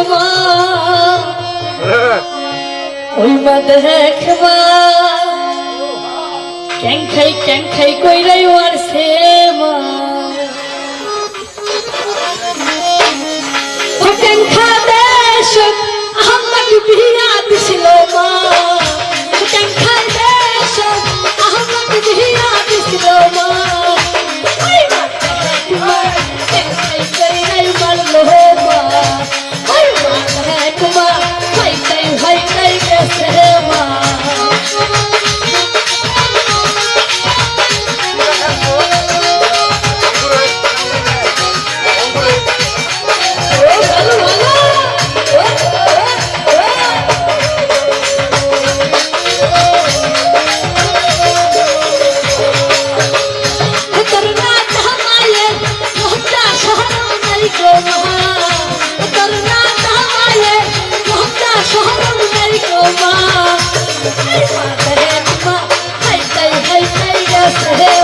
बाबा ওইবা দেখবা ক্যাং খাই ক্যাং খাই কইরাই ওর সেবা Yes,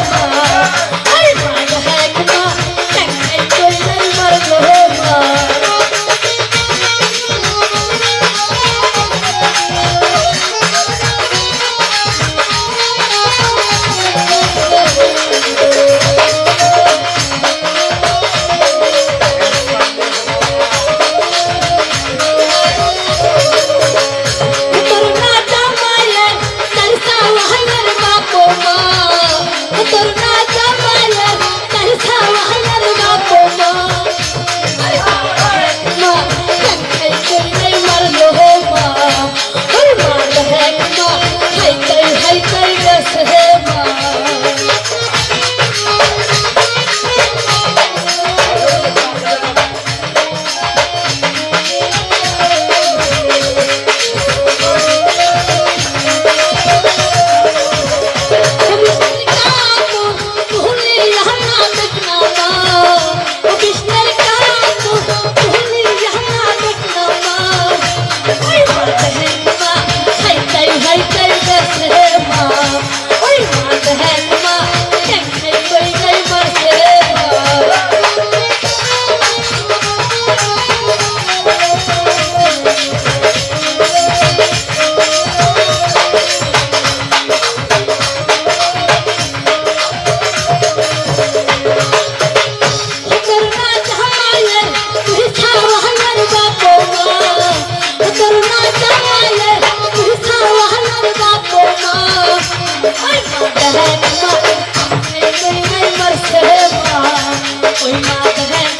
कोई बात है